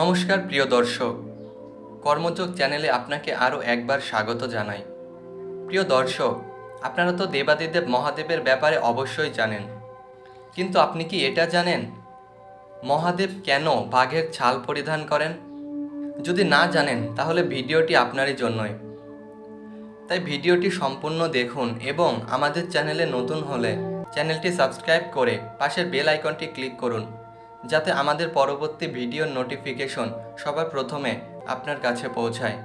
নমস্কার প্রিয় দর্শক। কর্মযোগ চ্যানেলে আপনাকে আরও একবার স্বাগত জানাই। প্রিয় দর্শক, আপনারা তো দেবাদিদেব মহাদেবের ব্যাপারে অবশ্যই জানেন। কিন্তু আপনি কি এটা জানেন? মহাদেব কেন বাঘের ছাল পরিধান করেন? যদি না জানেন, তাহলে ভিডিওটি আপনারই জন্যই। তাই ভিডিওটি সম্পূর্ণ দেখুন এবং আমাদের চ্যানেলে নতুন হলে চ্যানেলটি সাবস্ক্রাইব করে পাশের বেল আইকনটি ক্লিক করুন। যাতে আমাদের পরবর্তী ভিডিওর নোটিফিকেশন সবার প্রথমে আপনার কাছে পৌঁছায়।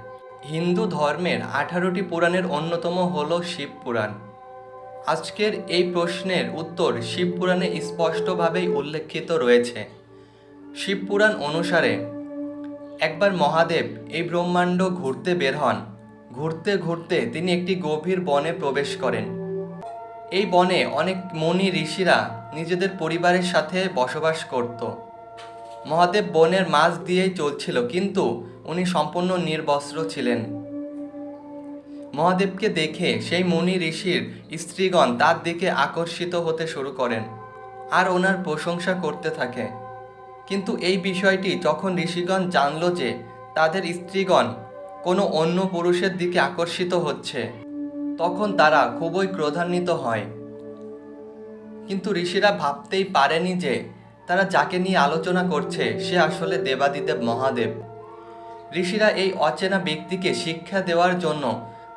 হিন্দু ধর্মের আঠারোটি পুরাণের অন্যতম হল শিব পুরাণ। আজকের এই প্রশ্নের উত্তর শিব পুরাণে স্পষ্টভাবেই উল্লেখিত রয়েছে। শিব পুরাণ অনুসারে, একবার মহাদেব এই ব্রহ্মাণ্ড ঘুরতে বের হন। ঘুরতে ঘুরতে তিনি একটি গভীর বনে প্রবেশ করেন। এই বনে অনেক মনি ঋষিরা নিজেদের পরিবারের সাথে বসবাস করত। মহাদেব বনের মাঝ দিয়েই চলছিল, কিন্তু উনি সম্পূর্ণ নির্বস্ত্র ছিলেন। মহাদেবকে দেখে সেই মুনি ঋষির স্ত্রীগণ তার দিকে আকর্ষিত হতে শুরু করেন আর ওনার প্রশংসা করতে থাকে। কিন্তু এই বিষয়টি যখন ঋষিগণ জানল যে তাদের স্ত্রীগণ কোনো অন্য পুরুষের দিকে আকর্ষিত হচ্ছে তখন তারা খুবই ক্রোধান্বিত হয়। কিন্তু ঋষিরা ভাবতেই পারেনি যে তারা যাকে নিয়ে আলোচনা করছে, সে আসলে দেবাদিদেব মহাদেব। ঋষিরা এই অচেনা ব্যক্তিকে শিক্ষা দেওয়ার জন্য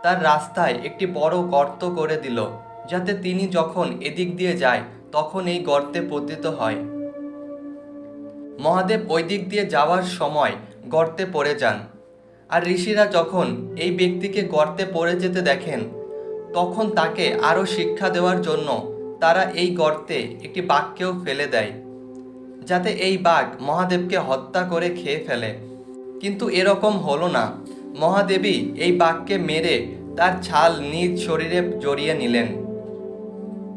তার রাস্তায় একটি বড় গর্ত করে দিল, যাতে তিনি যখন এদিক দিয়ে যায়, তখন এই গর্তে পতিত হয়। মহাদেব ওই দিক দিয়ে যাওয়ার সময় গর্তে পড়ে যান। আর ঋষিরা যখন এই ব্যক্তিকে গর্তে পড়ে যেতে দেখেন তখন তাকে আরও শিক্ষা দেওয়ার জন্য তারা এই গর্তে একটি বাঘকেও ফেলে দেয়, যাতে এই বাঘ মহাদেবকে হত্যা করে খেয়ে ফেলে। কিন্তু এরকম হলো না। মহাদেবী এই বাঘকে মেরে তার ছাল নিজ শরীরে জড়িয়ে নিলেন।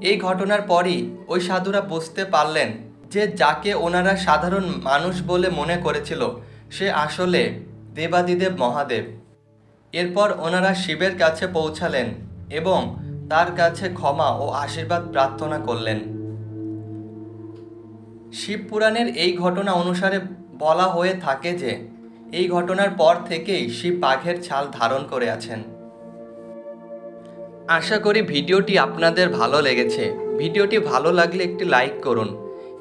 এই ঘটনার পরই ওই সাধুরা বুঝতে পারলেন যে যাকে ওনারা সাধারণ মানুষ বলে মনে করেছিল, সে আসলে দেবাদিদেব মহাদেব। এরপর ওনারা শিবের কাছে পৌঁছালেন। এবং তার কাছে ক্ষমা ও আশীর্বাদ প্রার্থনা করলেন। শিব পুরাণের এই ঘটনা অনুসারে বলা হয়ে থাকে যে, এই ঘটনার পর থেকেই শিব বাঘের ছাল ধারণ করে আছেন। আশা করি ভিডিওটি আপনাদের ভালো লেগেছে। ভিডিওটি ভালো লাগলে একটি লাইক করুন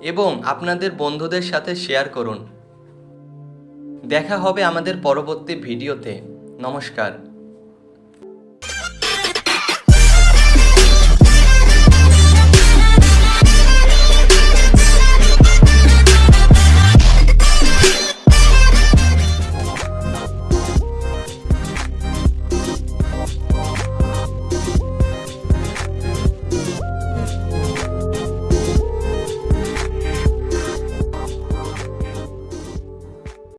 এবং আপনাদের বন্ধুদের সাথে শেয়ার করুন। দেখা হবে আমাদের পরবর্তী ভিডিওতে। নমস্কার।